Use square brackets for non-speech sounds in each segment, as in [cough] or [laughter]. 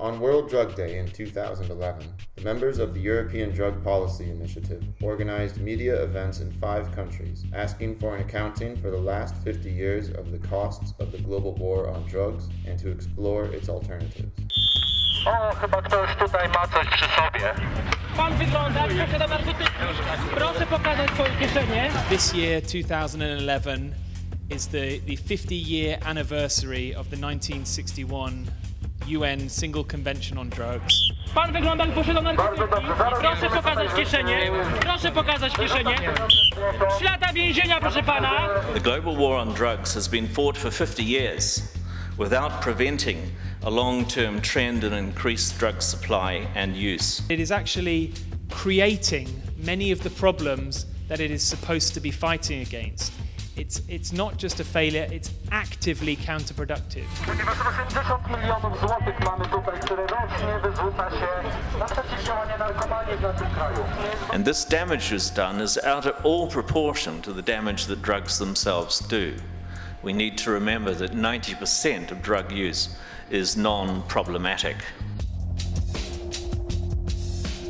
On World Drug Day in 2011, the members of the European Drug Policy Initiative organized media events in five countries, asking for an accounting for the last 50 years of the costs of the global war on drugs and to explore its alternatives. O, chyba ktoś tutaj ma coś przy sobie. Pan wygląda, proszę bardzo, ty... proszę pokazać swoje kieszenie. This year, 2011, is the, the 50 year anniversary of the 1961 UN Single Convention on Drugs. Pan wygląda jak posiada narkotyki. Bardzo dobrze, zaraz Proszę pokazać kieszenie. Proszę pokazać kieszenie. Trzy lata więzienia, proszę pana. The global war on drugs has been fought for 50 years without preventing a long term trend in increased drug supply and use. It is actually creating many of the problems that it is supposed to be fighting against. It's, it's not just a failure, it's actively counterproductive. Ponieważ 80 milionów złotych mamy tutaj, które rocznie wyrzuca się na przeciwdziałanie narkomanii w naszym kraju. And this damage is done is out of all proportion to the damage that drugs themselves do. We need to remember that 90% of drug use is non problematic.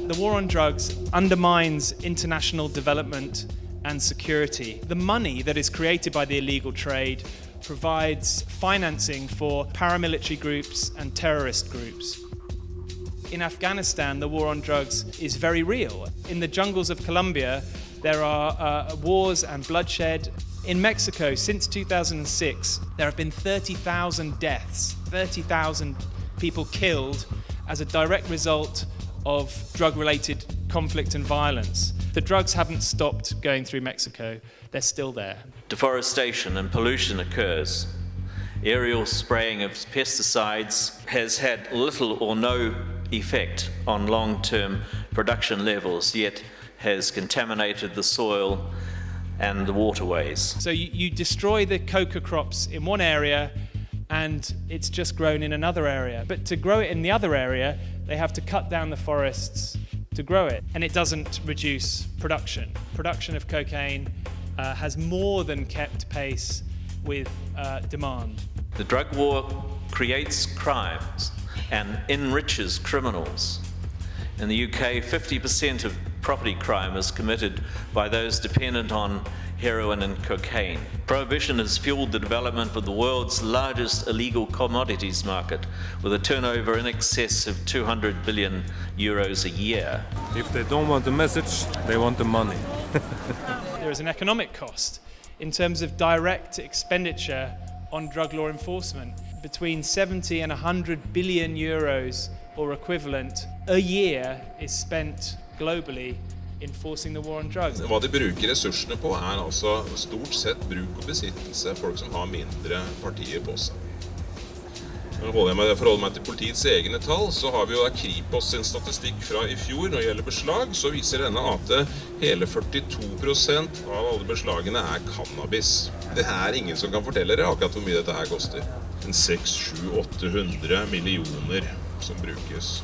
The war on drugs undermines international development and security. The money that is created by the illegal trade provides financing for paramilitary groups and terrorist groups. In Afghanistan, the war on drugs is very real. In the jungles of Colombia, there are uh, wars and bloodshed. In Mexico, since 2006, there have been 30,000 deaths, 30,000 people killed as a direct result of drug related conflict and violence. The drugs haven't stopped going through Mexico, they're still there. Deforestation and pollution occurs. Aerial spraying of pesticides has had little or no effect on long term production levels, yet has contaminated the soil and the waterways. So you, you destroy the coca crops in one area and it's just grown in another area. But to grow it in the other area, they have to cut down the forests to grow it. And it doesn't reduce production. Production of cocaine uh, has more than kept pace with uh, demand. The drug war creates crimes and enriches criminals. In the UK, 50% of property crime is committed by those dependent on heroin and cocaine. Prohibition has fueled the development of the world's largest illegal commodities market with a turnover in excess of 200 billion euros a year. If they don't want the message, they want the money. [laughs] There is an economic cost in terms of direct expenditure on drug law enforcement. Between 70 and 100 billion euros or equivalent a year is spent globally Hva de bruker ressursene på, er altså stort sett bruk og besittelse. Folk som har mindre partier på seg. Nå holder jeg forholder meg til politiets egne tall, så har vi jo da Kripos sin statistikk fra i fjor. Når det gjelder beslag, så viser denne at hele 42% av alle beslagene er cannabis. Det er ingen som kan fortelle dere akkurat hvor mye dette her koster. En 600-800 millioner som brukes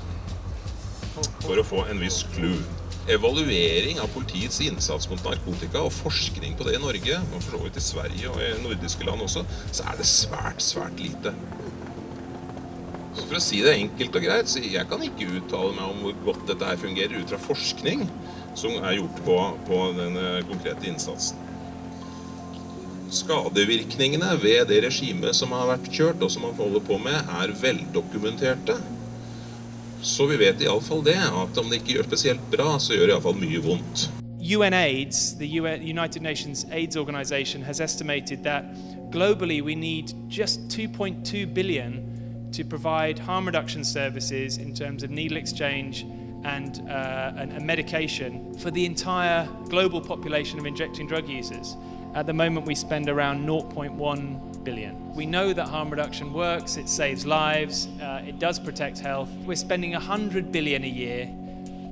for å få en viss clue. Evaluering av politiets innsats mot narkotika og forskning på det i Norge, og for så vidt i Sverige og i nordiske land også, så er det svært, svært lite. Så for å si det enkelt og greit, så jeg kan ikke uttale meg om hvor godt dette her fungerer ut fra forskning som er gjort på, på den konkrete innsatsen. Skadevirkningene ved det regimet som har vært kjørt, og som man holder på med, er veldokumenterte. Så vi vet iallfall det, at om det ikke gjør spesielt bra, så gjør det iallfall mye vondt. UNAIDS, the UN United Nations AIDS Organization, has estimated that globally we need just 2.2 billion to provide harm reduction services in terms of needle exchange and, uh, and medication for the entire global population of injecting drug users. At the moment, we spend around 0.1 billion. We know that harm reduction works, it saves lives, uh, it does protect health. We're spending 100 billion a year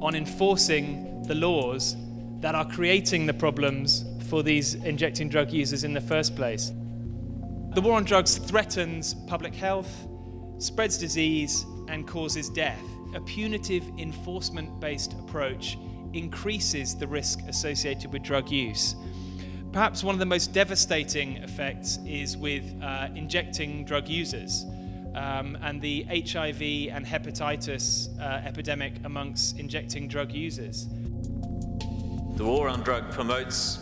on enforcing the laws that are creating the problems for these injecting drug users in the first place. The war on drugs threatens public health, spreads disease, and causes death. A punitive enforcement based approach increases the risk associated with drug use. Perhaps one of the most devastating effects is with uh, injecting drug users. um, and the HIV and hepatitis uh, epidemic amongst injecting drug users. The war on drug promotes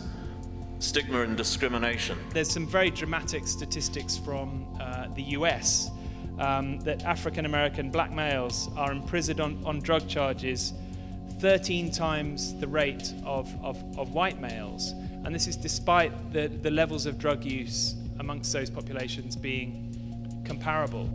stigma and discrimination. There's some very dramatic statistics from uh, the US um, that African American black males are imprisoned on, on drug charges 13 times the rate of, of, of white males. And this is despite the, the levels of drug use amongst those populations being comparable.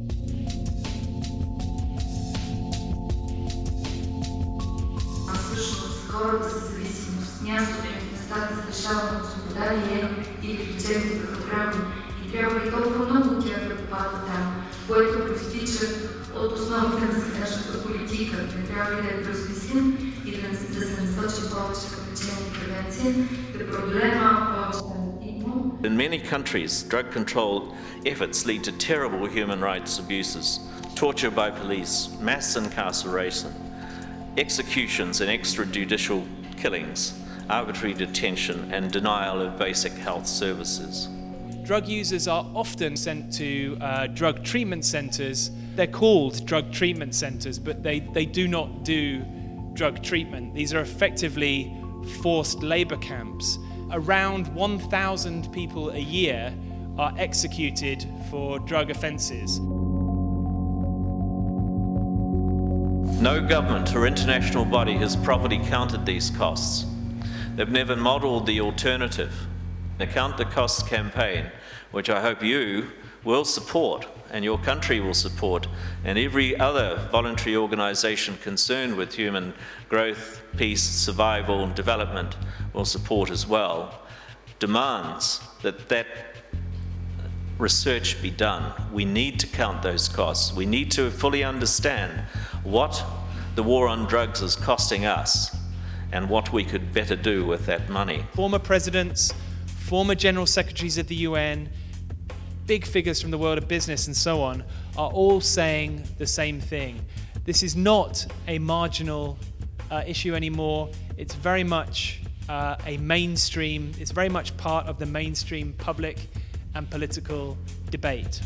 хората с зависимост, мястото им в местата за лишаване от свобода ли е или в лечебните програми и трябва и толкова много от тях да попадат там, което проистича от основите на сегашната политика. Не трябва ли да я преосмислим In many countries, drug control efforts lead to terrible human rights abuses, torture by police, mass incarceration, executions and extrajudicial killings, arbitrary detention and denial of basic health services. Drug users are often sent to uh, drug treatment centres. They're called drug treatment centres, but they, they do not do drug treatment. These are effectively forced labour camps. Around 1,000 people a year are executed for drug offences. No government or international body has properly counted these costs. They've never modelled the alternative. The Count the Costs campaign, which I hope you will support and your country will support, and every other voluntary organisation concerned with human growth, peace, survival and development will support as well, demands that that research be done. We need to count those costs. We need to fully understand what the war on drugs is costing us and what we could better do with that money. Former presidents, former general secretaries of the UN, big figures from the world of business and so on are all saying the same thing. This is not a marginal uh, issue anymore. It's very much uh, a mainstream, it's very much part of the mainstream public and political debate.